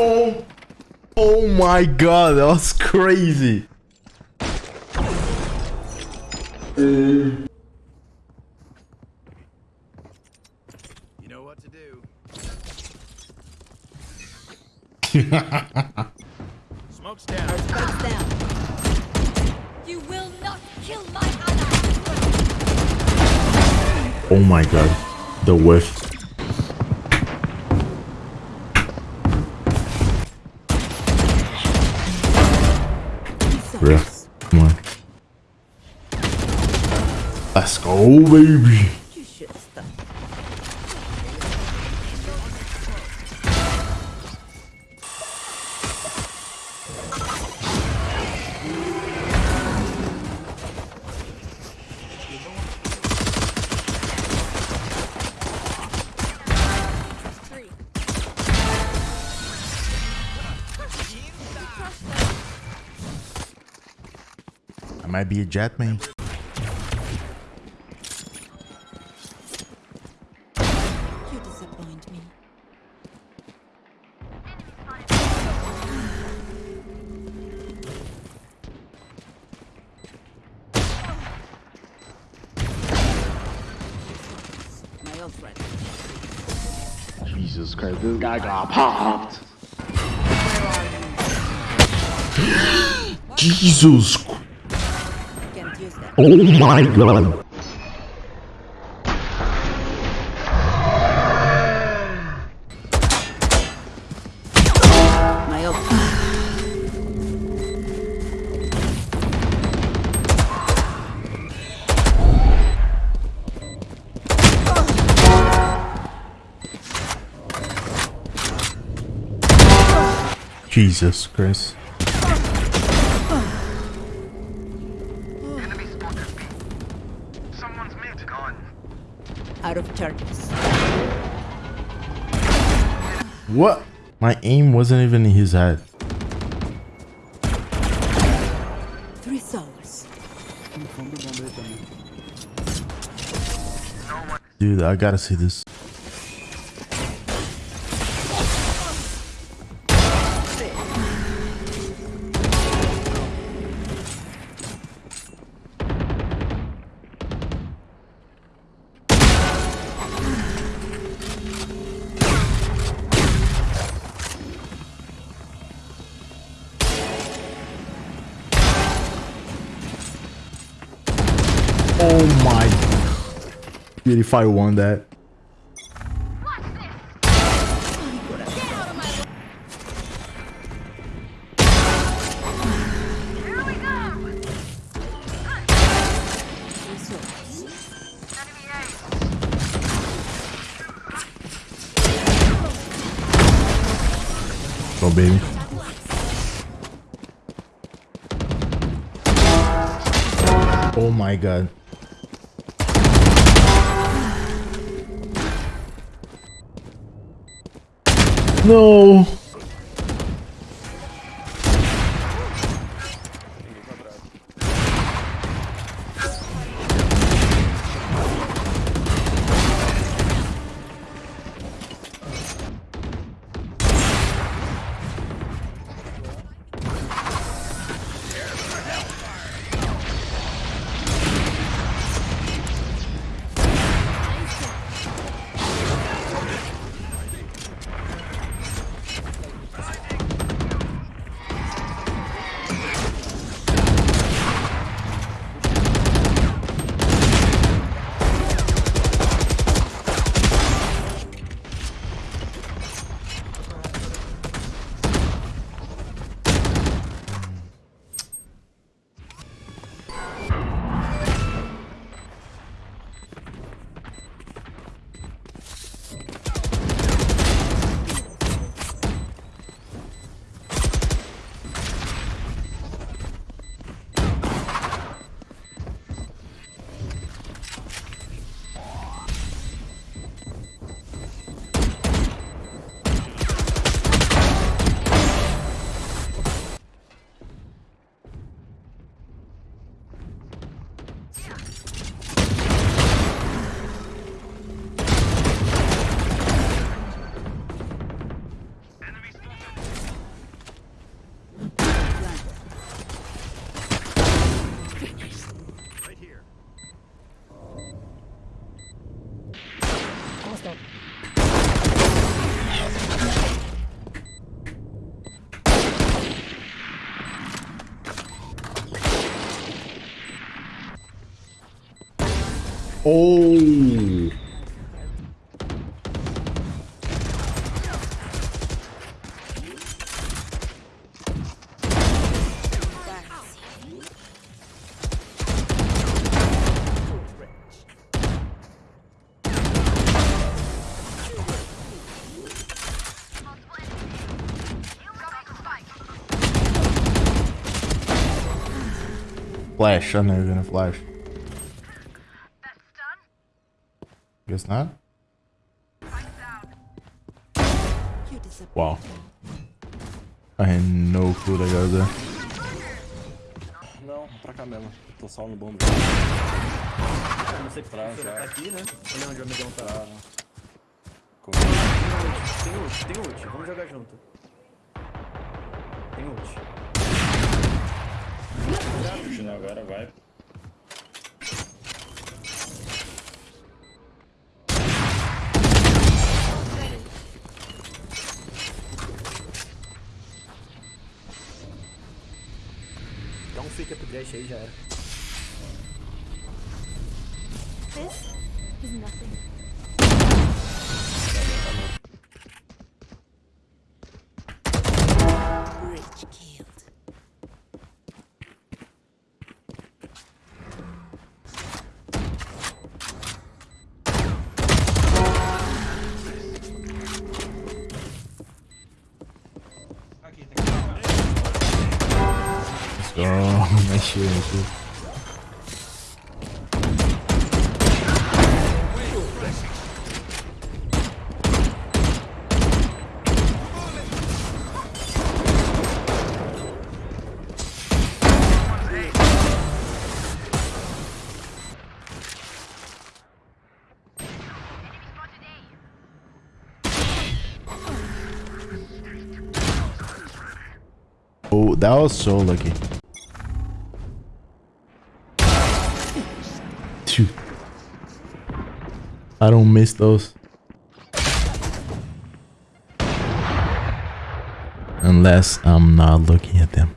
Oh, oh my god, that was crazy. You know what to do. Smoke's down. Spikes down. You will not kill my ally. Oh my god, the whiff. Bro, come on. Let's go, baby. Might be a Jett man. You disappoint me. My ult ready. Jesus Christ, this guy got popped. Jesus. Oh my god. Jesus Christ. Of charges. What? My aim wasn't even in his head. Three souls. Dude, I gotta see this. Oh my. Dude, if I won that. Go, baby. Oh my god. No. Oh. Flash. I know you're gonna flash. Guess not. Wow. I had no clue that guy was there. Não, pra cá mesmo. Tô só no bombo. Eu não sei que Pra já. tá aqui, né? Olha onde o amigão tá. Tem ult, tem ult. Vamos jogar junto. Tem ult. Agora, vai. Fake upgrade aí já era. This is nothing. Oh, that was so lucky. I don't miss those. Unless I'm not looking at them.